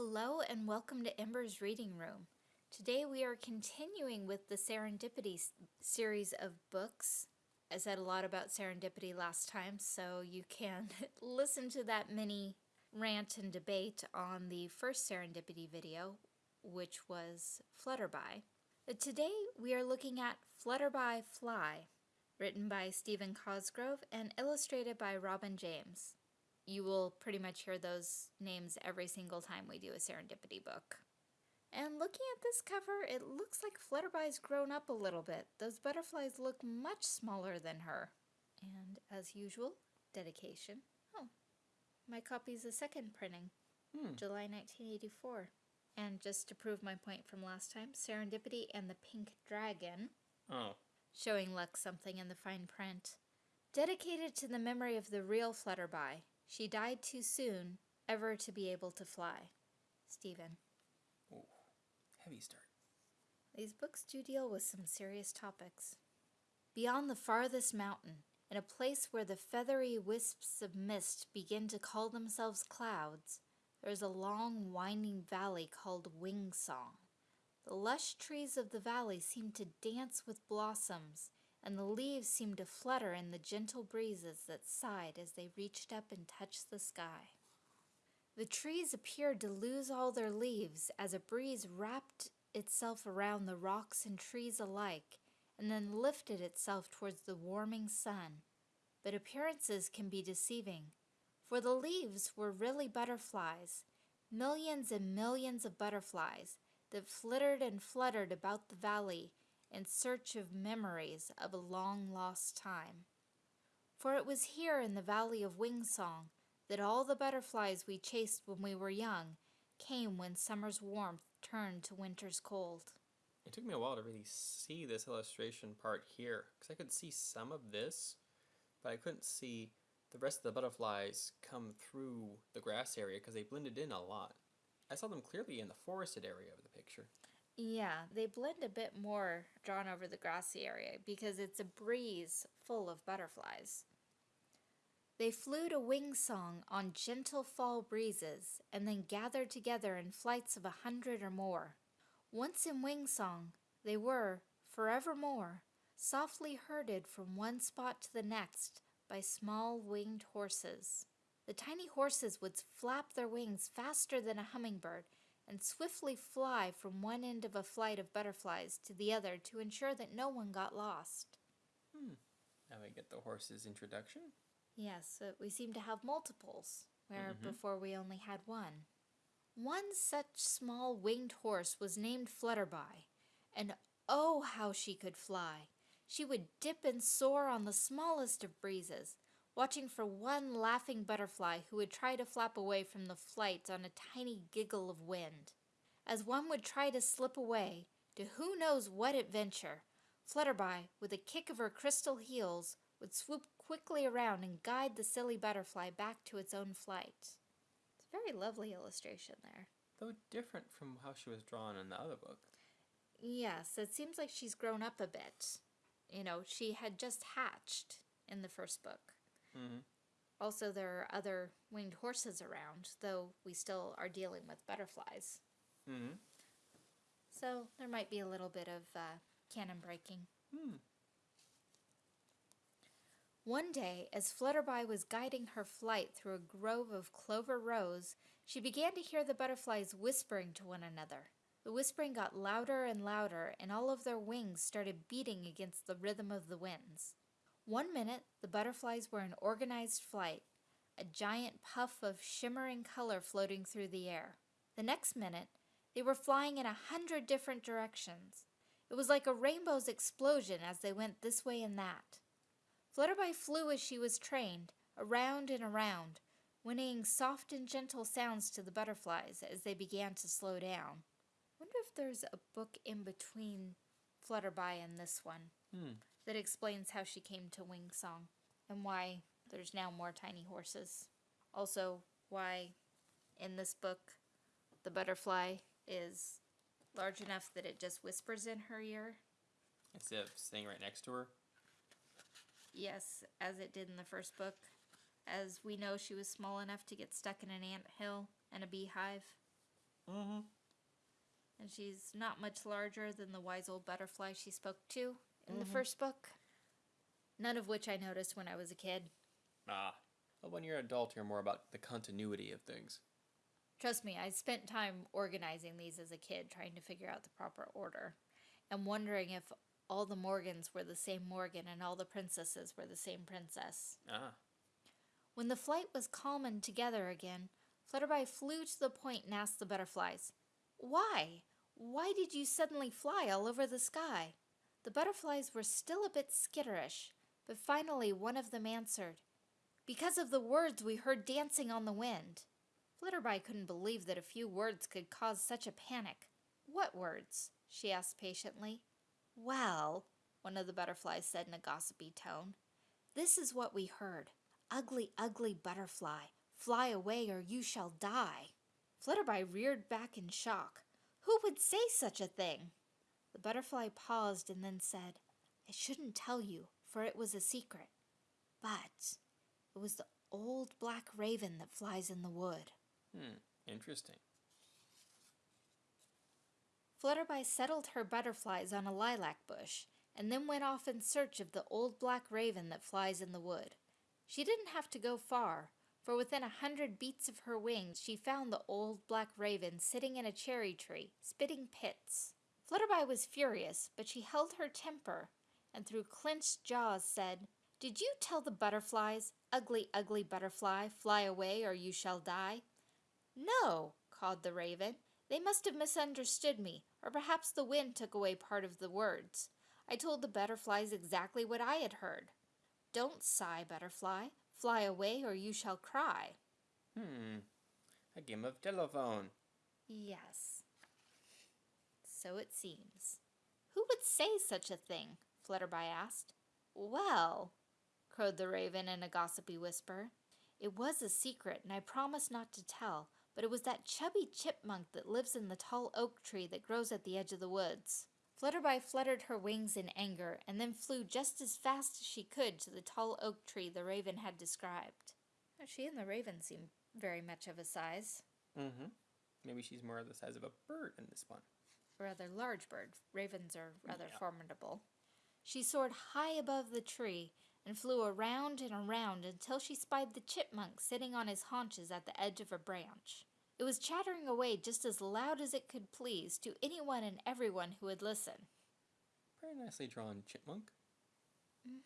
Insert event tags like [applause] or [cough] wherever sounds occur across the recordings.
Hello and welcome to Ember's Reading Room. Today we are continuing with the Serendipity series of books. I said a lot about serendipity last time, so you can [laughs] listen to that mini rant and debate on the first serendipity video, which was Flutterby. But today we are looking at Flutterby Fly, written by Stephen Cosgrove and illustrated by Robin James you will pretty much hear those names every single time we do a serendipity book. And looking at this cover, it looks like Flutterby's grown up a little bit. Those butterflies look much smaller than her. And as usual, dedication. Oh, my copy's a second printing, Hmm. July 1984. And just to prove my point from last time, Serendipity and the Pink Dragon, Oh. showing Lux something in the fine print. Dedicated to the memory of the real Flutterby, she died too soon ever to be able to fly. Stephen. Ooh. Heavy start. These books do deal with some serious topics. Beyond the farthest mountain, in a place where the feathery wisps of mist begin to call themselves clouds, there is a long, winding valley called Wing Song. The lush trees of the valley seem to dance with blossoms, and the leaves seemed to flutter in the gentle breezes that sighed as they reached up and touched the sky. The trees appeared to lose all their leaves as a breeze wrapped itself around the rocks and trees alike and then lifted itself towards the warming sun. But appearances can be deceiving, for the leaves were really butterflies, millions and millions of butterflies that flittered and fluttered about the valley in search of memories of a long lost time. For it was here in the valley of Wingsong that all the butterflies we chased when we were young came when summer's warmth turned to winter's cold. It took me a while to really see this illustration part here, because I could see some of this, but I couldn't see the rest of the butterflies come through the grass area because they blended in a lot. I saw them clearly in the forested area of the picture. Yeah, they blend a bit more drawn over the grassy area because it's a breeze full of butterflies. They flew to wing song on gentle fall breezes and then gathered together in flights of a hundred or more. Once in wing song, they were, forevermore, softly herded from one spot to the next by small winged horses. The tiny horses would flap their wings faster than a hummingbird and swiftly fly from one end of a flight of butterflies to the other to ensure that no one got lost. Hmm. Now we get the horse's introduction. Yes, we seem to have multiples, where Mhm. before we only had one. One such small winged horse was named Flutterby, and oh, how she could fly! She would dip and soar on the smallest of breezes, watching for one laughing butterfly who would try to flap away from the flight on a tiny giggle of wind. As one would try to slip away to who knows what adventure, Flutterby, with a kick of her crystal heels, would swoop quickly around and guide the silly butterfly back to its own flight. It's a very lovely illustration there. Though different from how she was drawn in the other book. Yes, it seems like she's grown up a bit. You know, she had just hatched in the first book. Mm-hmm. Also, there are other winged horses around, though we still are dealing with butterflies. Mm-hmm. So there might be a little bit of uh, canon breaking. Hmm. One day, as Flutterby was guiding her flight through a grove of clover rose, she began to hear the butterflies whispering to one another. The whispering got louder and louder, and all of their wings started beating against the rhythm of the winds. One minute, the butterflies were in organized flight, a giant puff of shimmering color floating through the air. The next minute, they were flying in a hundred different directions. It was like a rainbow's explosion as they went this way and that. Flutterby flew as she was trained, around and around, whinnying soft and gentle sounds to the butterflies as they began to slow down. Wonder if there's a book in between Flutterby and this one Hmm. That explains how she came to Wing Song and why there's now more tiny horses. Also, why in this book the butterfly is large enough that it just whispers in her ear. Instead of staying right next to her. Yes, as it did in the first book. As we know, she was small enough to get stuck in an ant hill and a beehive. Mm-hmm. And she's not much larger than the wise old butterfly she spoke to in the Mhm. first book. None of which I noticed when I was a kid. Ah. Well, when you're an adult, you're more about the continuity of things. Trust me, I spent time organizing these as a kid, trying to figure out the proper order, and wondering if all the Morgans were the same Morgan and all the princesses were the same princess. Ah. When the flight was calm and together again, Flutterby flew to the point and asked the butterflies, Why? Why did you suddenly fly all over the sky? The butterflies were still a bit skitterish, but finally one of them answered, Because of the words we heard dancing on the wind. Flutterby couldn't believe that a few words could cause such a panic. What words? she asked patiently. Well, one of the butterflies said in a gossipy tone, this is what we heard. Ugly, ugly butterfly, fly away or you shall die. Flutterby reared back in shock. Who would say such a thing? The butterfly paused and then said, I shouldn't tell you, for it was a secret. But it was the old black raven that flies in the wood. Hmm. Interesting. Flutterby settled her butterflies on a lilac bush and then went off in search of the old black raven that flies in the wood. She didn't have to go far, for within a hundred beats of her wings she found the old black raven sitting in a cherry tree, spitting pits. Flutterby was furious, but she held her temper, and through clenched jaws said, Did you tell the butterflies, ugly, ugly butterfly, fly away or you shall die? No, called the raven. They must have misunderstood me, or perhaps the wind took away part of the words. I told the butterflies exactly what I had heard. Don't sigh, butterfly. Fly away or you shall cry. Hmm. A game of telephone. Yes. So it seems. Who would say such a thing? Flutterby asked. Well, crowed the raven in a gossipy whisper, it was a secret and I promised not to tell, but it was that chubby chipmunk that lives in the tall oak tree that grows at the edge of the woods. Flutterby fluttered her wings in anger and then flew just as fast as she could to the tall oak tree the raven had described. She and the raven seem very much of a size. Mm-hmm. Maybe she's more of the size of a bird in this one. Rather large bird. Ravens are rather Yeah. formidable. She soared high above the tree and flew around and around until she spied the chipmunk sitting on his haunches at the edge of a branch. It was chattering away just as loud as it could please to anyone and everyone who would listen. Very nicely drawn chipmunk. Mm-hmm.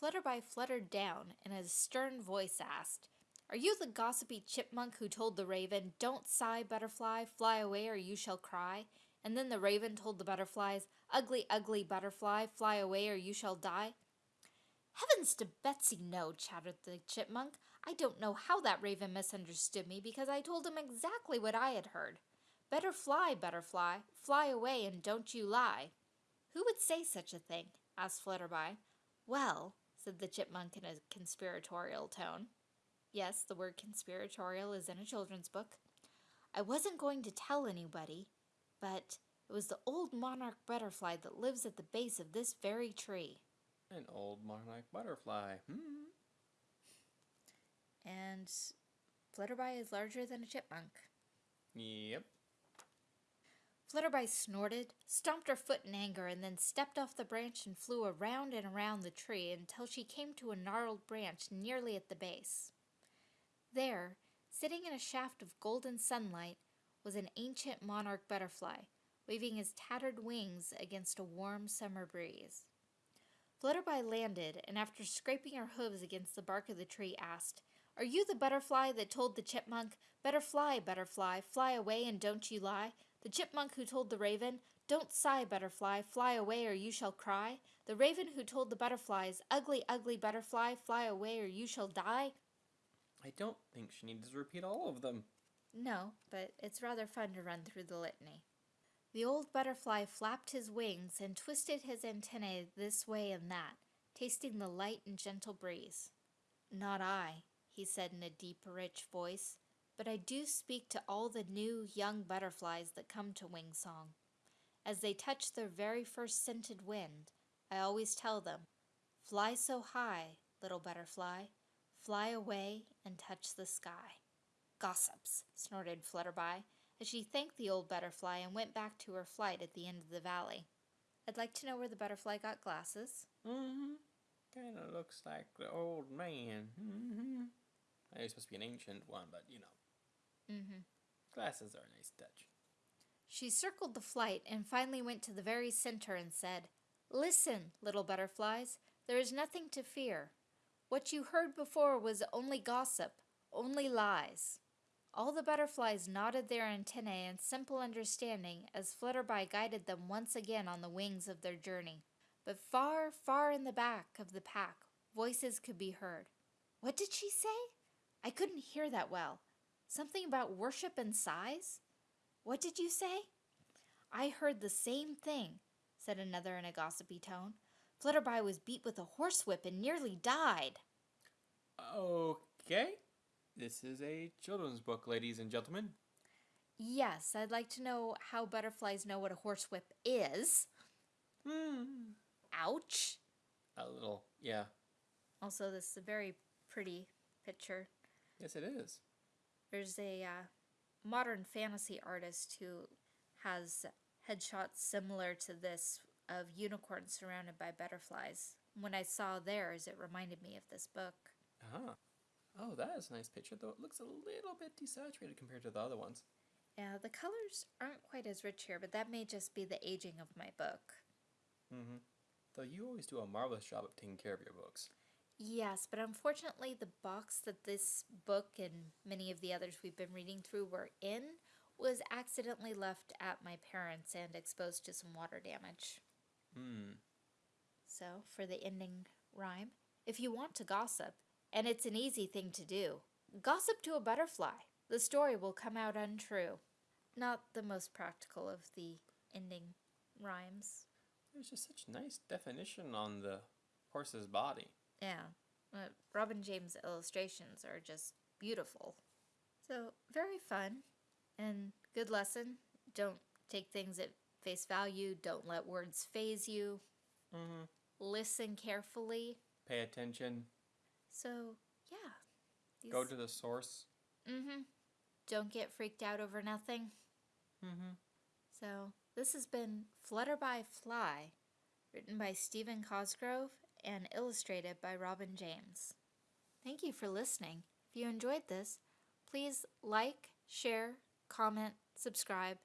Flutterby fluttered down and a stern voice asked, Are you the gossipy chipmunk who told the raven, Don't sigh, butterfly, fly away or you shall cry? And then the raven told the butterflies, Ugly, ugly butterfly, fly away or you shall die? Heavens to Betsy, no, chattered the chipmunk. I don't know how that raven misunderstood me because I told him exactly what I had heard. Better fly, butterfly, fly away and don't you lie. Who would say such a thing? asked Flutterby. Well, said the chipmunk in a conspiratorial tone. Yes, the word conspiratorial is in a children's book. I wasn't going to tell anybody, but it was the old monarch butterfly that lives at the base of this very tree. An old monarch butterfly. Hmm. And Flutterby is larger than a chipmunk. Yep. Flutterby snorted, stomped her foot in anger, and then stepped off the branch and flew around and around the tree until she came to a gnarled branch nearly at the base. There, sitting in a shaft of golden sunlight, was an ancient monarch butterfly, waving his tattered wings against a warm summer breeze. Flutterby landed, and after scraping her hooves against the bark of the tree, asked, Are you the butterfly that told the chipmunk, Better fly, butterfly, fly away and don't you lie? The chipmunk who told the raven, Don't sigh, butterfly, fly away or you shall cry? The raven who told the butterflies, Ugly, ugly butterfly, fly away or you shall die? I don't think she needs to repeat all of them. No, but it's rather fun to run through the litany. The old butterfly flapped his wings and twisted his antennae this way and that, tasting the light and gentle breeze. Not I, he said in a deep, rich voice, but I do speak to all the new, young butterflies that come to Wing Song. As they touch their very first scented wind, I always tell them, Fly so high, little butterfly, fly away and touch the sky. Gossips, snorted Flutterby as she thanked the old butterfly and went back to her flight at the end of the valley. I'd like to know where the butterfly got glasses. Mm-hmm. Kind of looks like the old man. Mm-hmm. He's supposed to be an ancient one, but you know, Mm-hmm. glasses are a nice touch. She circled the flight and finally went to the very center and said, Listen, little butterflies, there is nothing to fear. What you heard before was only gossip, only lies. All the butterflies nodded their antennae in simple understanding as Flutterby guided them once again on the wings of their journey. But far, far in the back of the pack, voices could be heard. What did she say? I couldn't hear that well. Something about worship and sighs? What did you say? I heard the same thing, said another in a gossipy tone. Flutterby was beat with a horsewhip and nearly died. Okay. This is a children's book, ladies and gentlemen. Yes, I'd like to know how butterflies know what a horsewhip is. Hmm. Ouch. A little, yeah. Also, this is a very pretty picture. Yes, it is. There's a uh, modern fantasy artist who has headshots similar to this of unicorns surrounded by butterflies. When I saw theirs, it reminded me of this book. Ah. Oh, that is a nice picture, though it looks a little bit desaturated compared to the other ones. Yeah, the colors aren't quite as rich here, but that may just be the aging of my book. Mm-hmm. Though you always do a marvelous job of taking care of your books. Yes, but unfortunately, the box that this book and many of the others we've been reading through were in was accidentally left at my parents' and exposed to some water damage. Hmm. So, for the ending rhyme, if you want to gossip, and it's an easy thing to do, gossip to a butterfly. The story will come out untrue. Not the most practical of the ending rhymes. There's just such nice definition on the horse's body. Yeah, uh, Robin James' illustrations are just beautiful. So, very fun and good lesson. Don't take things at face value, don't let words phase you, Mm-hmm. listen carefully. Pay attention. So, yeah. Go to the source. Mm-hmm. Don't get freaked out over nothing. Mm-hmm. So, this has been Flutterby Fly, written by Stephen Cosgrove and illustrated by Robin James. Thank you for listening. If you enjoyed this, please like, share, comment, subscribe,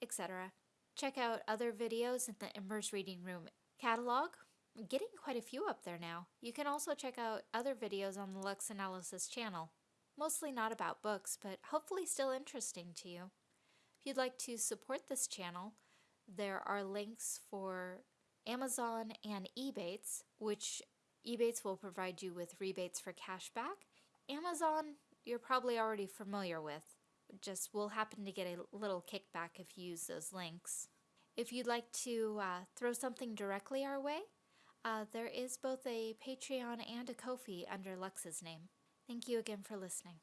etc. Check out other videos in the Embers Reading Room catalog. I'm getting quite a few up there now. You can also check out other videos on the Lux Analysis channel. Mostly not about books, but hopefully still interesting to you. If you'd like to support this channel, there are links for Amazon and Ebates, which Ebates will provide you with rebates for cashback. Amazon, you're probably already familiar with, just will happen to get a little kickback if you use those links. If you'd like to uh, throw something directly our way, uh, there is both a Patreon and a Ko-fi under Lux's name. Thank you again for listening.